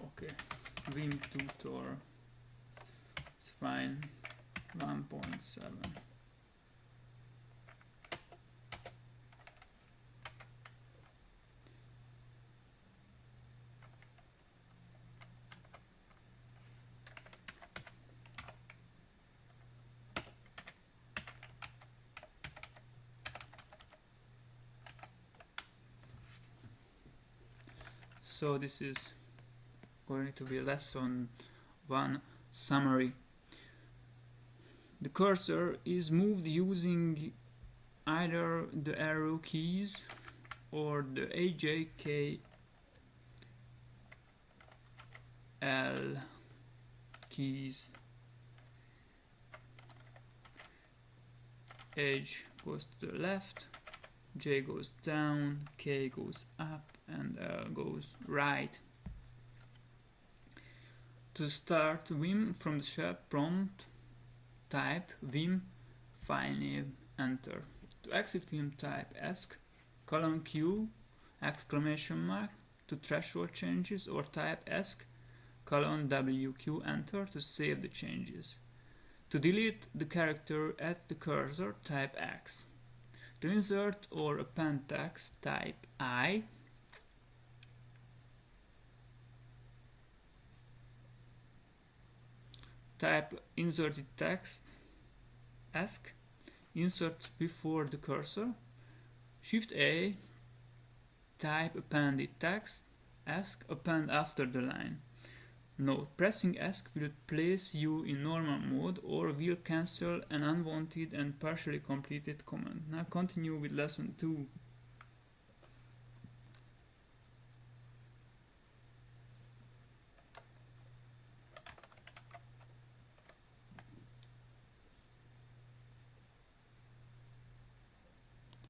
okay. Vim tutor. It's fine. 1.7 so this is going to be lesson one summary the cursor is moved using either the arrow keys or the HJK L keys H goes to the left J goes down K goes up and L goes right. To start Vim from the shell prompt, type Vim file name enter. To exit Vim type Esc colon Q exclamation mark to threshold changes or type Esc colon WQ enter to save the changes. To delete the character at the cursor type X. To insert or append text type I type inserted text Esc insert before the cursor shift A type appended text Esc append after the line Note, pressing Esc will place you in normal mode or will cancel an unwanted and partially completed command. Now continue with lesson 2.